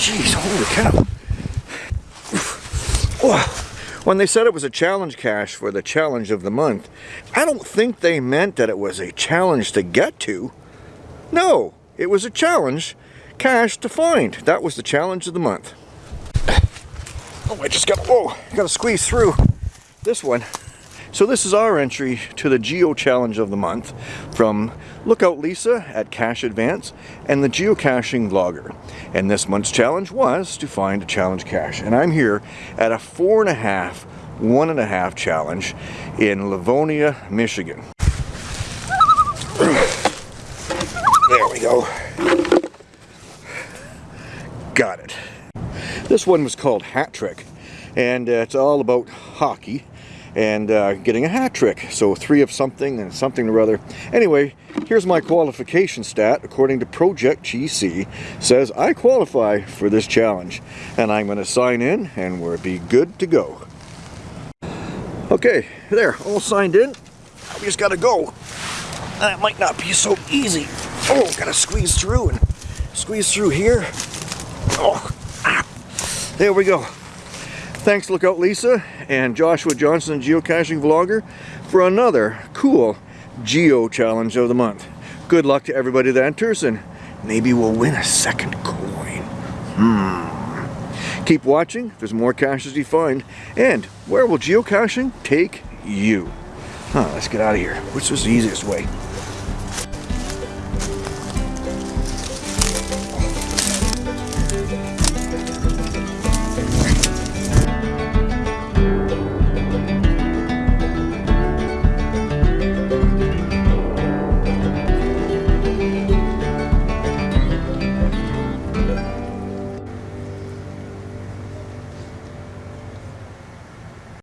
Jeez, holy cow. When they said it was a challenge cache for the challenge of the month, I don't think they meant that it was a challenge to get to. No, it was a challenge cache to find. That was the challenge of the month. Oh, I just got, whoa, oh, got to squeeze through this one. So this is our entry to the Geo Challenge of the month from Lookout Lisa at Cache Advance and the Geocaching Vlogger. And this month's challenge was to find a challenge cache. And I'm here at a four and a half, one and a half challenge in Livonia, Michigan. There we go. Got it. This one was called Hat Trick and uh, it's all about hockey and uh, getting a hat trick. So three of something and something or other. Anyway, here's my qualification stat according to Project GC. Says I qualify for this challenge and I'm going to sign in and we'll be good to go. Okay, there, all signed in. We just got to go. That might not be so easy. Oh, gotta squeeze through and squeeze through here. Oh, ah. there we go. Thanks Lookout Lisa and Joshua Johnson, Geocaching Vlogger, for another cool Geo Challenge of the month. Good luck to everybody that enters and maybe we'll win a second coin. Hmm. Keep watching, there's more caches to find. And where will geocaching take you? Huh, let's get out of here. Which is the easiest way?